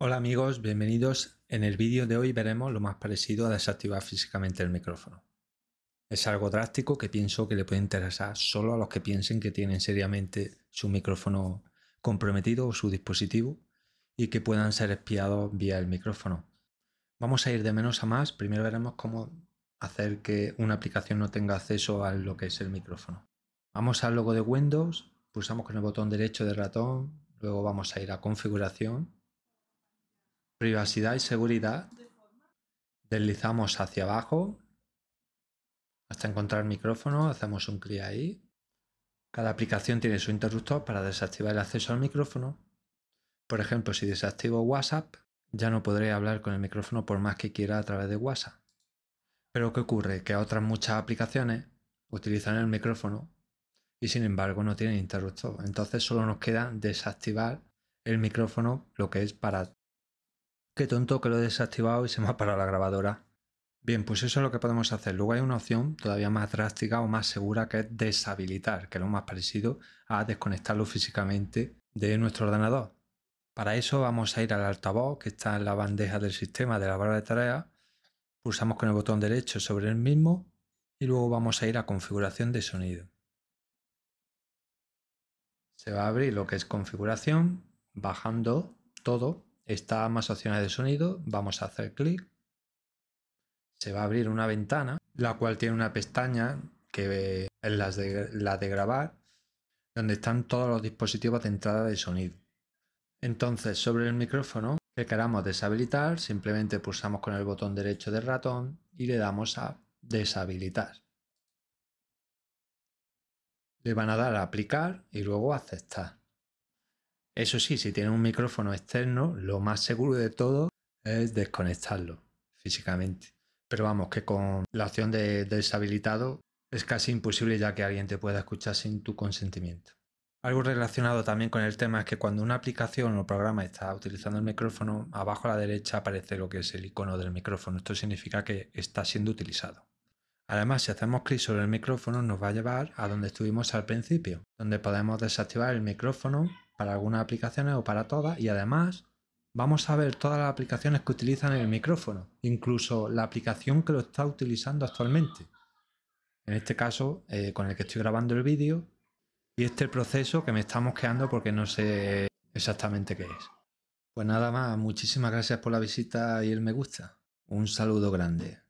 Hola amigos, bienvenidos. En el vídeo de hoy veremos lo más parecido a desactivar físicamente el micrófono. Es algo drástico que pienso que le puede interesar solo a los que piensen que tienen seriamente su micrófono comprometido o su dispositivo y que puedan ser espiados vía el micrófono. Vamos a ir de menos a más. Primero veremos cómo hacer que una aplicación no tenga acceso a lo que es el micrófono. Vamos al logo de Windows, pulsamos con el botón derecho del ratón, luego vamos a ir a configuración privacidad y seguridad, deslizamos hacia abajo hasta encontrar micrófono, hacemos un clic ahí. Cada aplicación tiene su interruptor para desactivar el acceso al micrófono. Por ejemplo, si desactivo WhatsApp, ya no podré hablar con el micrófono por más que quiera a través de WhatsApp. Pero ¿qué ocurre? Que otras muchas aplicaciones utilizan el micrófono y sin embargo no tienen interruptor. Entonces solo nos queda desactivar el micrófono, lo que es para Qué tonto que lo he desactivado y se me ha parado la grabadora. Bien, pues eso es lo que podemos hacer. Luego hay una opción todavía más drástica o más segura que es deshabilitar, que es lo más parecido a desconectarlo físicamente de nuestro ordenador. Para eso vamos a ir al altavoz que está en la bandeja del sistema de la barra de tareas. Pulsamos con el botón derecho sobre el mismo y luego vamos a ir a configuración de sonido. Se va a abrir lo que es configuración, bajando todo Está más opciones de sonido, vamos a hacer clic. Se va a abrir una ventana, la cual tiene una pestaña que es la de, la de grabar, donde están todos los dispositivos de entrada de sonido. Entonces, sobre el micrófono que queramos deshabilitar, simplemente pulsamos con el botón derecho del ratón y le damos a deshabilitar. Le van a dar a aplicar y luego aceptar. Eso sí, si tiene un micrófono externo, lo más seguro de todo es desconectarlo físicamente. Pero vamos, que con la opción de deshabilitado es casi imposible ya que alguien te pueda escuchar sin tu consentimiento. Algo relacionado también con el tema es que cuando una aplicación o programa está utilizando el micrófono, abajo a la derecha aparece lo que es el icono del micrófono. Esto significa que está siendo utilizado. Además, si hacemos clic sobre el micrófono, nos va a llevar a donde estuvimos al principio, donde podemos desactivar el micrófono para algunas aplicaciones o para todas y además vamos a ver todas las aplicaciones que utilizan el micrófono, incluso la aplicación que lo está utilizando actualmente. En este caso, eh, con el que estoy grabando el vídeo y este proceso que me está mosqueando porque no sé exactamente qué es. Pues nada más, muchísimas gracias por la visita y el me gusta. Un saludo grande.